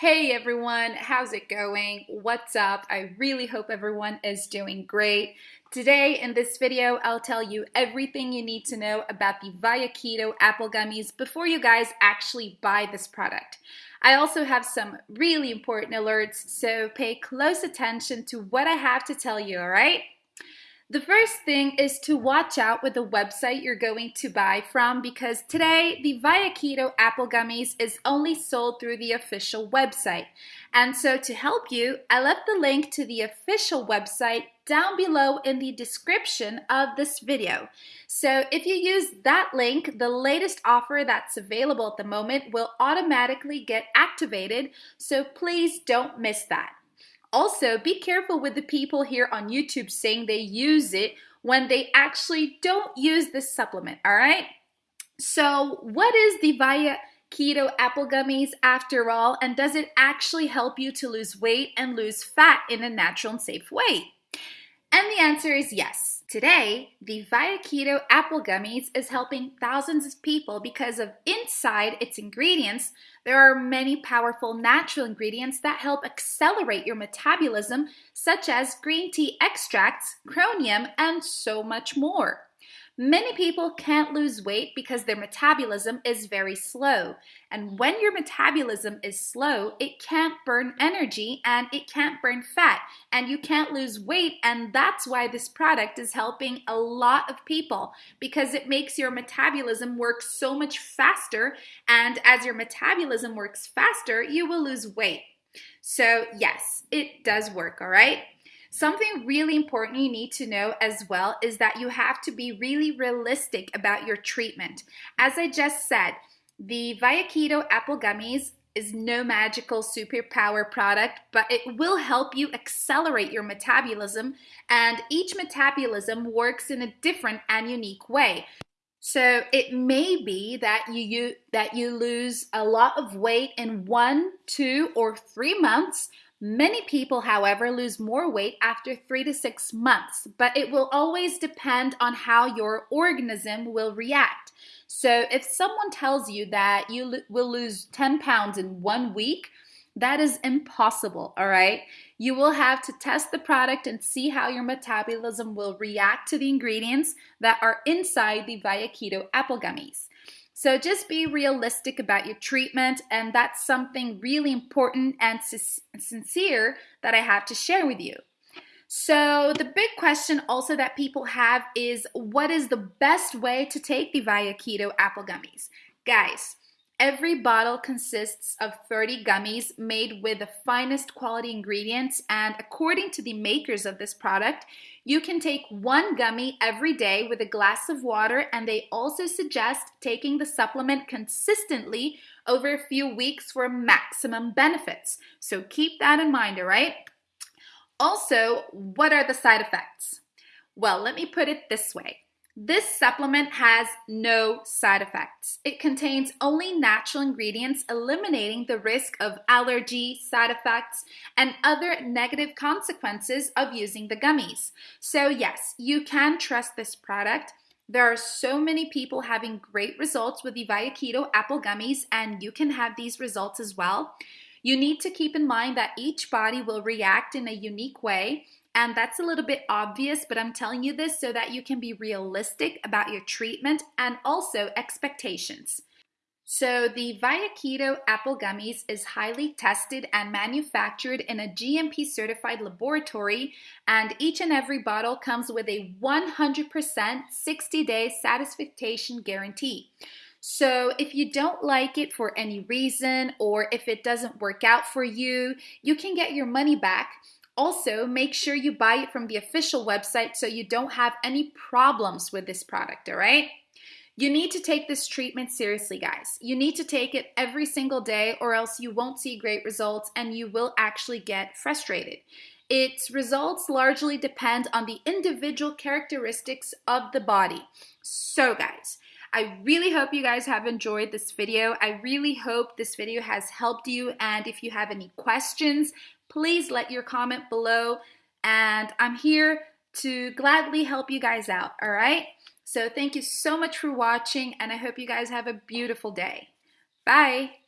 Hey everyone, how's it going? What's up? I really hope everyone is doing great. Today in this video, I'll tell you everything you need to know about the Via Keto apple gummies before you guys actually buy this product. I also have some really important alerts, so pay close attention to what I have to tell you, alright? The first thing is to watch out with the website you're going to buy from because today the Via Keto Apple Gummies is only sold through the official website. And so to help you, I left the link to the official website down below in the description of this video. So if you use that link, the latest offer that's available at the moment will automatically get activated, so please don't miss that. Also, be careful with the people here on YouTube saying they use it when they actually don't use this supplement, all right? So, what is the Via Keto Apple Gummies after all, and does it actually help you to lose weight and lose fat in a natural and safe way? And the answer is yes. Today, the Via Keto Apple Gummies is helping thousands of people because of inside its ingredients, there are many powerful natural ingredients that help accelerate your metabolism, such as green tea extracts, chromium, and so much more. Many people can't lose weight because their metabolism is very slow. And when your metabolism is slow, it can't burn energy and it can't burn fat and you can't lose weight. And that's why this product is helping a lot of people because it makes your metabolism work so much faster. And as your metabolism works faster, you will lose weight. So, yes, it does work, all right? Something really important you need to know as well is that you have to be really realistic about your treatment. As I just said, the Via Keto Apple Gummies is no magical superpower product, but it will help you accelerate your metabolism, and each metabolism works in a different and unique way. So it may be that you, you that you lose a lot of weight in one, two, or three months, Many people, however, lose more weight after three to six months, but it will always depend on how your organism will react. So if someone tells you that you will lose 10 pounds in one week, that is impossible, all right? You will have to test the product and see how your metabolism will react to the ingredients that are inside the Via Keto apple gummies. So just be realistic about your treatment, and that's something really important and sincere that I have to share with you. So the big question also that people have is what is the best way to take the Via Keto apple gummies? Guys, Every bottle consists of 30 gummies made with the finest quality ingredients and according to the makers of this product, you can take one gummy every day with a glass of water and they also suggest taking the supplement consistently over a few weeks for maximum benefits. So keep that in mind, all right? Also, what are the side effects? Well, let me put it this way. This supplement has no side effects. It contains only natural ingredients, eliminating the risk of allergy, side effects, and other negative consequences of using the gummies. So, yes, you can trust this product. There are so many people having great results with the Via Keto apple gummies, and you can have these results as well. You need to keep in mind that each body will react in a unique way and that's a little bit obvious, but I'm telling you this so that you can be realistic about your treatment and also expectations. So, the Via Keto apple gummies is highly tested and manufactured in a GMP certified laboratory, and each and every bottle comes with a 100% 60 day satisfaction guarantee. So, if you don't like it for any reason or if it doesn't work out for you, you can get your money back also, make sure you buy it from the official website so you don't have any problems with this product, all right? You need to take this treatment seriously, guys. You need to take it every single day or else you won't see great results and you will actually get frustrated. Its results largely depend on the individual characteristics of the body. So, guys, I really hope you guys have enjoyed this video. I really hope this video has helped you. And if you have any questions, please let your comment below and I'm here to gladly help you guys out, all right? So thank you so much for watching and I hope you guys have a beautiful day. Bye!